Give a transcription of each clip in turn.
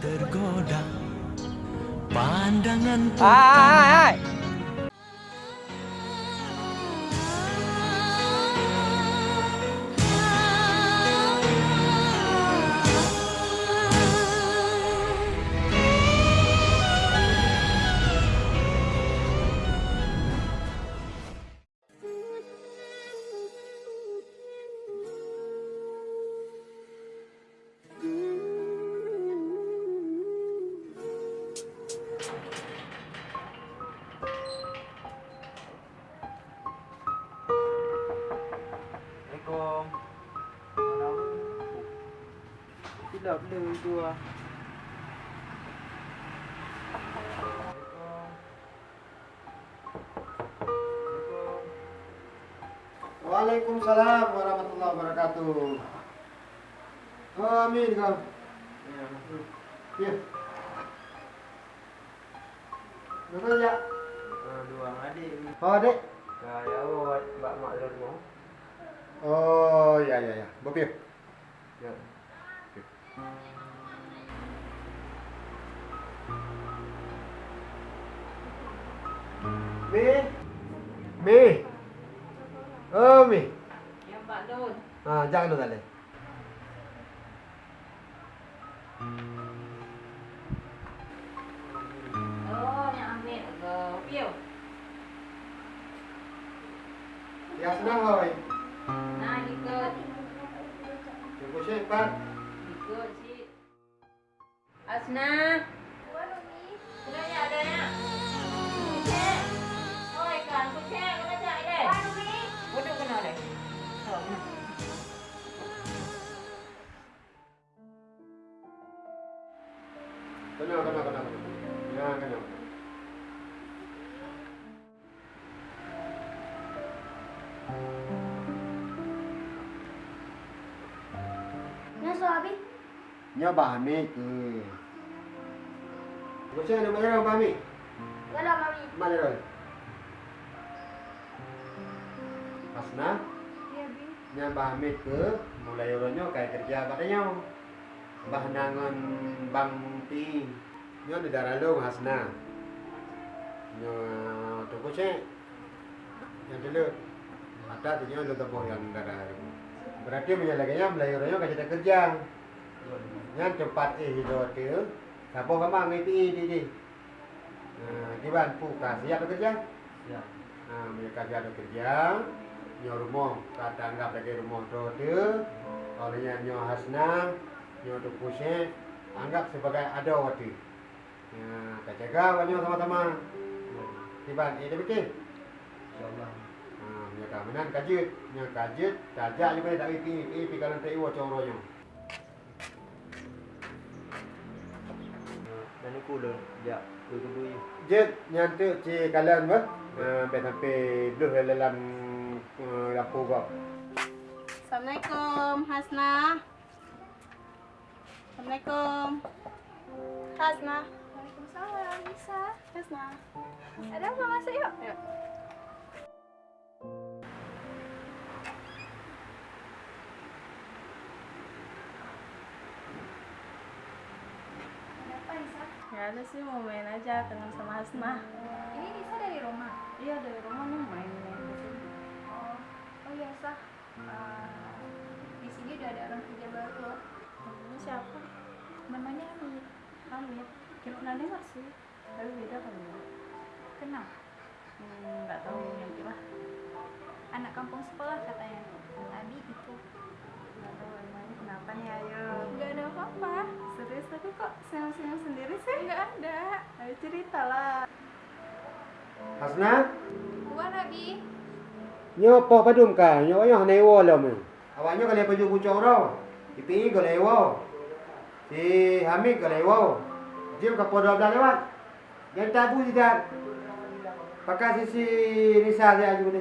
tergoda. Pandangan Tidak beli dua. Waalaikumsalam warahmatullahi wabarakatuh. Amin kau. Ya. Betul ya? Dua adik. Oh, Dek. Kaya awak mbak mak. Oh, ya ya ya. Bopio. Ya. Mi. Mi. Oh, Mi. Yang Pak Dun. Ah, jangan dulu tadi. Oh, yang ambil ke Pio. Ya senang hoi. Cukup sih, Pak. Ikut si. Asna. Sudah ya ada ya. Kucing. Nya Bahmi ke. Macam mana mana Bahmi? Gak ada mami. Mana dah? Hasna, Iya, Bi. nya Bahmi ke mulai orangnya kayak kerja katanya. Bah nangon bang ti. Nya di darah lu Hasna. Nya tunggu sih. Yang dulu ada tu nya lu tepuk yang darah. Berarti menyalahkannya mulai orangnya kayak kerja. Yang cepat eh tu. Siapa kamu ngerti di di. Nah, di kasih ada kerja. Ya. Nah, mereka ada kerja. Nyo rumah, kata anggap lagi rumah tu. Olehnya nyo hasna, nyo pusing, anggap sebagai ada waktu. Nah, kita jaga banyak sama-sama. Tiban, eh dia bikin. Insyaallah. Nah, punya keamanan kajut, punya kajut, tajak juga tak ipi, ipi kalau tak iwa coronya. Dah ya, dua. Jet nyantuk ci kalian bah, sampai sampai dulu dalam lampu kau. Assalamualaikum, Hasna. Assalamualaikum. Hasna. Waalaikumsalam, bisa. Hasna. Ada apa masuk yuk? Yuk. Ada sih mau main aja kenal sama Hasna. Ini Nisa dari rumah. Iya dari rumah nih main main. Oh, oh iya, Sah. Eh, di sini udah ada orang kerja baru loh. Ini siapa? Namanya Hamid. Hamid. Kira pernah dengar sih. Tapi beda kali ya. Kenal? Hmm, nggak tahu yang kira. Anak kampung sekolah katanya. Tadi itu. Nggak tahu emangnya kenapa nih ayo. Enggak ada apa-apa. Serius tapi kok senyum-senyum sendiri sih? Cerita lah. Hasna, Gua Nabi. nyo po padum ka, nyo ayo hanay wo lo mo. Awaknya kali paju kucong raw. Ipi ko lewo. Si Hamid ko lewo. Jim ka po dua belas lewat. Yang tabu tidak. Pakai sisi Nisa saya aja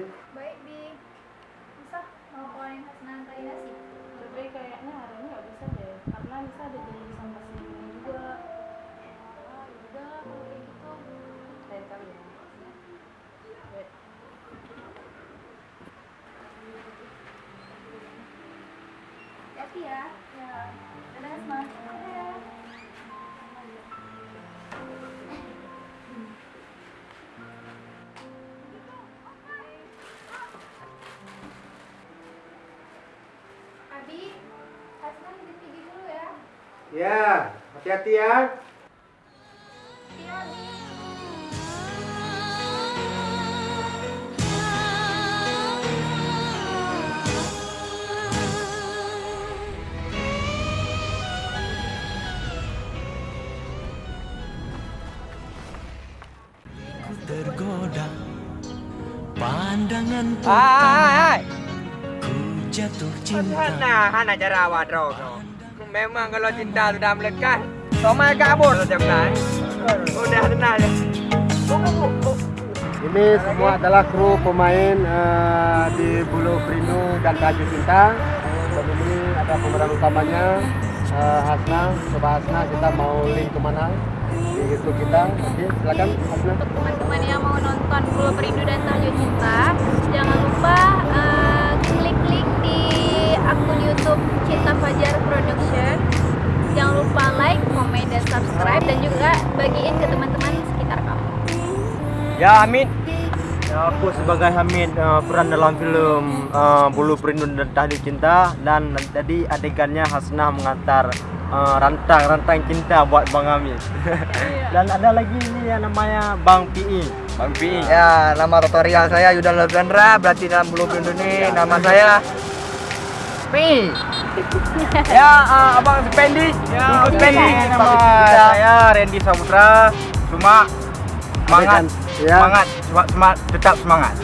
Iya. Ya. Dadah, Mas. Abi Abi, Hasman tinggi dulu ya. Ya, hati-hati ya. Hai, ku jatuh hai. cinta Hana, Hana awak draw. Memang kalau cinta sudah melekat, sama kabur setiap kali. Udah tenang ya. Ini semua adalah kru pemain eh, di Bulu Perindu dan Tajuk Cinta. Dan ini ada pemeran utamanya eh, Hasna. Coba Hasna kita mau link ke mana di YouTube kita. Oke, silakan Hasna. Untuk teman-teman yang mau nonton Pulau Perindu dan Tahajud Cinta, jangan lupa eh, klik-klik di akun YouTube Cinta Fajar Production. Jangan lupa like, komen, dan subscribe dan juga bagiin ke teman-teman sekitar kamu. Ya Hamid. Ya, aku sebagai Hamid uh, peran dalam film uh, Bulu Perindu dan Tahlil Cinta dan tadi adegannya Hasnah mengantar uh, rantang-rantang cinta buat Bang Hamid. dan ada lagi ini yang namanya Bang PI. Bang PI. Ya, nama tutorial saya Yudan Levendra, berarti dalam Bulu ini nama saya PI. ya, uh, Abang Spendi. Ya, Spendi. Nama saya Randy Saputra. Cuma semangat Ya. semangat semangat tetap semangat